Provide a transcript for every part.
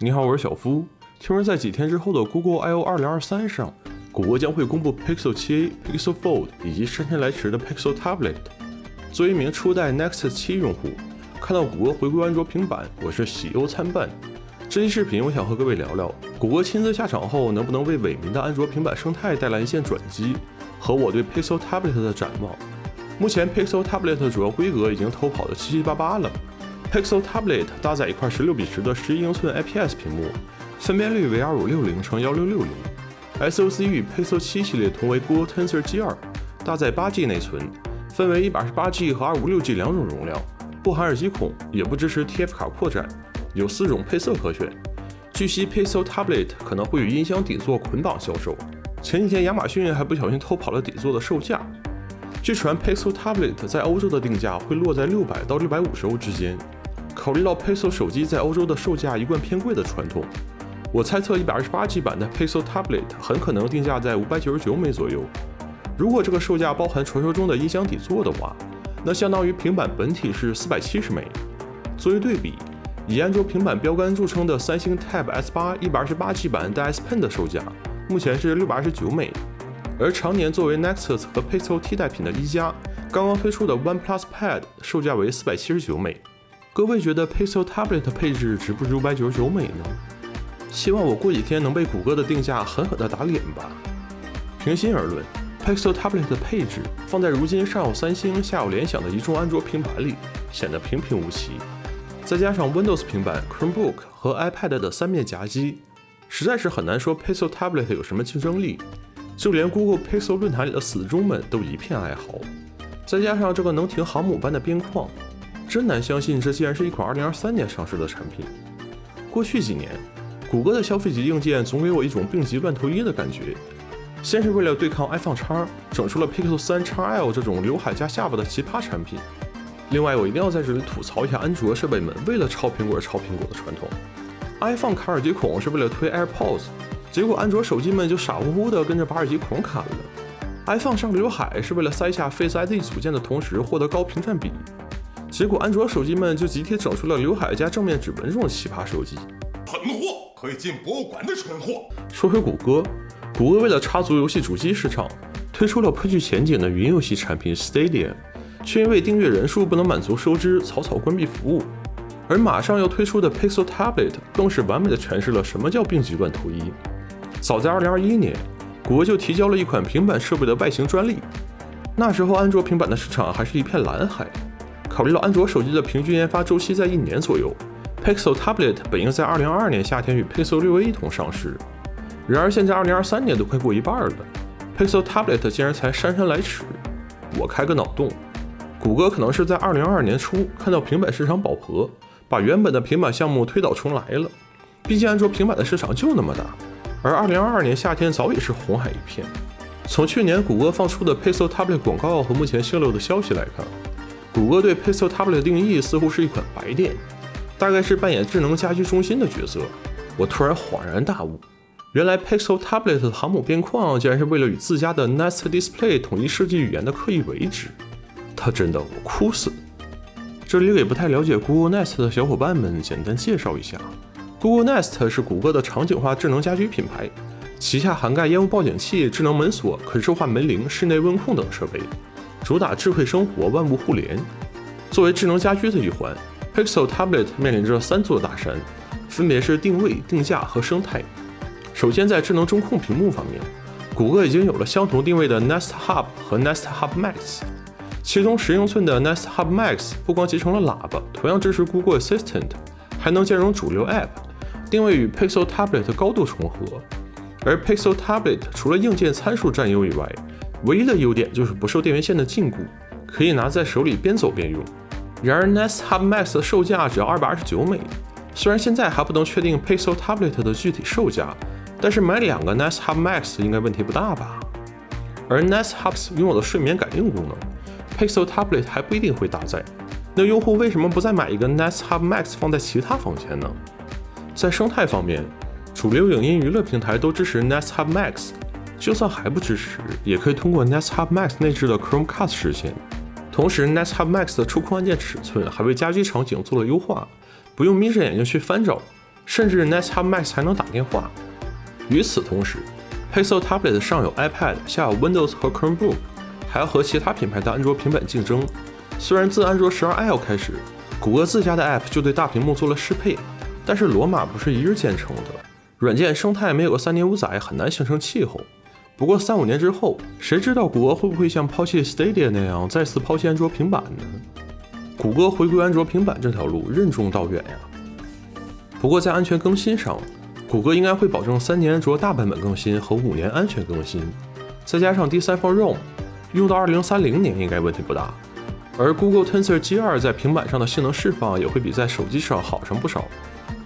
你好，我是小夫。听说在几天之后的 Google I/O 2023上，谷歌将会公布 Pixel 7a、Pixel Fold 以及姗姗来迟的 Pixel Tablet。作为一名初代 Nexus 7用户，看到谷歌回归安卓平板，我是喜忧参半。这期视频我想和各位聊聊，谷歌亲自下场后能不能为萎靡的安卓平板生态带来一线转机，和我对 Pixel Tablet 的展望。目前 Pixel Tablet 主要规格已经偷跑的七七八八了。Pixel Tablet 搭载一块十六比十的十一英寸 IPS 屏幕，分辨率为二五六零乘幺六六零，SoC 与 Pixel 七系列同为 Google Tensor G2，搭载八 G 内存，分为一百二十八 G 和二五六 G 两种容量，不含耳机孔，也不支持 TF 卡扩展，有四种配色可选。据悉 Pixel Tablet 可能会与音箱底座捆绑销售，前几天亚马逊还不小心偷跑了底座的售价。据传 Pixel Tablet 在欧洲的定价会落在六百到六百五十欧之间。考虑到 Pixel 手机在欧洲的售价一贯偏贵的传统，我猜测一百二十八 G 版的 Pixel Tablet 很可能定价在五百九十九美左右。如果这个售价包含传说中的音箱底座的话，那相当于平板本体是四百七十美。作为对比，以安卓平板标杆著称的三星 Tab S8 一百二十八 G 版带 S Pen 的售价目前是六百二十九美，而常年作为 Nexus 和 Pixel 替代品的一加刚刚推出的 OnePlus Pad 售价为四百七十九美。各位觉得 Pixel Tablet 配置值不值五百九十九美呢？希望我过几天能被谷歌的定价狠狠地打脸吧。平心而论，Pixel Tablet 的配置放在如今上有三星下有联想的一众安卓平板里，显得平平无奇。再加上 Windows 平板、Chromebook 和 iPad 的三面夹击，实在是很难说 Pixel Tablet 有什么竞争力。就连 Google Pixel 论坛里的死忠们都一片哀嚎。再加上这个能停航母般的边框。真难相信，这竟然是一款2023年上市的产品。过去几年，谷歌的消费级硬件总给我一种病急乱投医的感觉。先是为了对抗 iPhone X，整出了 Pixel 3 XL 这种刘海加下巴的奇葩产品。另外，我一定要在这里吐槽一下安卓设备们为了抄苹果而抄苹果的传统。iPhone 卡耳机孔是为了推 AirPods，结果安卓手机们就傻乎乎的跟着把耳机孔砍了。iPhone 上刘海是为了塞下 Face ID 组件的同时获得高屏占比。结果，安卓手机们就集体整出了刘海加正面指纹这种奇葩手机，蠢货可以进博物馆的蠢货。说回谷歌，谷歌为了插足游戏主机市场，推出了颇具前景的云游戏产品 Stadia，却因为订阅人数不能满足收支，草草关闭服务。而马上要推出的 Pixel Tablet 更是完美的诠释了什么叫病急乱投医。早在2021年，谷歌就提交了一款平板设备的外形专利，那时候安卓平板的市场还是一片蓝海。考虑到安卓手机的平均研发周期在一年左右，Pixel Tablet 本应在二零二二年夏天与 Pixel 6a 一同上市，然而现在二零二三年都快过一半了，Pixel Tablet 竟然才姗姗来迟。我开个脑洞，谷歌可能是在二零二二年初看到平板市场饱和，把原本的平板项目推倒重来了。毕竟安卓平板的市场就那么大，而二零二二年夏天早已是红海一片。从去年谷歌放出的 Pixel Tablet 广告和目前泄露的消息来看。谷歌对 Pixel Tablet 的定义似乎是一款白电，大概是扮演智能家居中心的角色。我突然恍然大悟，原来 Pixel Tablet 的航母边框竟然是为了与自家的 Nest Display 统一设计语言的刻意为之。他真的，我哭死！这里给不太了解 Google Nest 的小伙伴们简单介绍一下：Google Nest 是谷歌的场景化智能家居品牌，旗下涵盖烟雾报警器、智能门锁、可视化门铃、室内温控等设备。主打智慧生活，万物互联。作为智能家居的一环，Pixel Tablet 面临着三座大山，分别是定位、定价和生态。首先，在智能中控屏幕方面，谷歌已经有了相同定位的 Nest Hub 和 Nest Hub Max。其中，十英寸的 Nest Hub Max 不光集成了喇叭，同样支持 Google Assistant，还能兼容主流 App，定位与 Pixel Tablet 高度重合。而 Pixel Tablet 除了硬件参数占优以外，唯一的优点就是不受电源线的禁锢，可以拿在手里边走边用。然而，Nest Hub Max 的售价只要二百二十九美。虽然现在还不能确定 Pixel Tablet 的具体售价，但是买两个 Nest Hub Max 应该问题不大吧？而 Nest Hubs 拥有的睡眠感应功能，Pixel Tablet 还不一定会搭载。那用户为什么不再买一个 Nest Hub Max 放在其他房间呢？在生态方面，主流影音娱乐平台都支持 Nest Hub Max。就算还不支持，也可以通过 Nest Hub Max 内置的 Chromecast 实现。同时，Nest Hub Max 的触控按键尺寸还为家居场景做了优化，不用眯着眼睛去翻找，甚至 Nest Hub Max 还能打电话。与此同时，Pixel Tablet 上有 iPad，下有 Windows 和 Chromebook，还要和其他品牌的安卓平板竞争。虽然自安卓 12L 开始，谷歌自家的 App 就对大屏幕做了适配，但是罗马不是一日建成的，软件生态没有个三年五载，很难形成气候。不过三五年之后，谁知道谷歌会不会像抛弃 Stadia 那样再次抛弃安卓平板呢？谷歌回归安卓平板这条路任重道远呀。不过在安全更新上，谷歌应该会保证三年安卓大版本更新和五年安全更新，再加上第三方 ROM，用到二零三零年应该问题不大。而 Google Tensor G2 在平板上的性能释放也会比在手机上好上不少。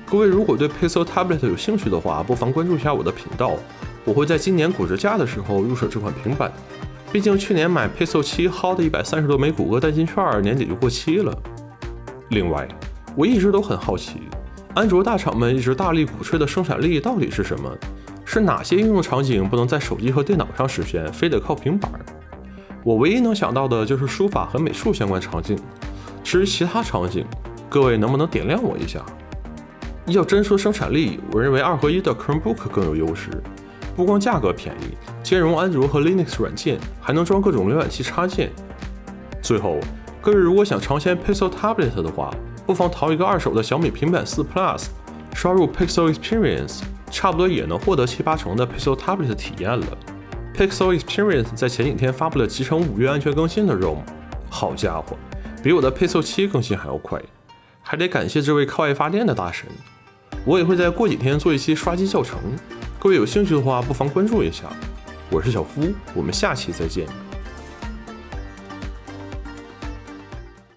各位如果对 Pixel Tablet 有兴趣的话，不妨关注一下我的频道。我会在今年骨折价的时候入手这款平板，毕竟去年买 Pixel 7薅的一百三十多枚谷歌代金券，年底就过期了。另外，我一直都很好奇，安卓大厂们一直大力鼓吹的生产力到底是什么？是哪些应用场景不能在手机和电脑上实现，非得靠平板？我唯一能想到的就是书法和美术相关场景。至于其他场景，各位能不能点亮我一下？要真说生产力，我认为二合一的 Chromebook 更有优势。不光价格便宜，兼容安卓和 Linux 软件，还能装各种浏览器插件。最后，各位如果想尝鲜 Pixel Tablet 的话，不妨淘一个二手的小米平板四 Plus，刷入 Pixel Experience，差不多也能获得七八成的 Pixel Tablet 体验了。Pixel Experience 在前几天发布了集成五月安全更新的 ROM，好家伙，比我的 Pixel 7更新还要快，还得感谢这位靠爱发电的大神。我也会在过几天做一期刷机教程。各位有兴趣的话，不妨关注一下。我是小夫，我们下期再见。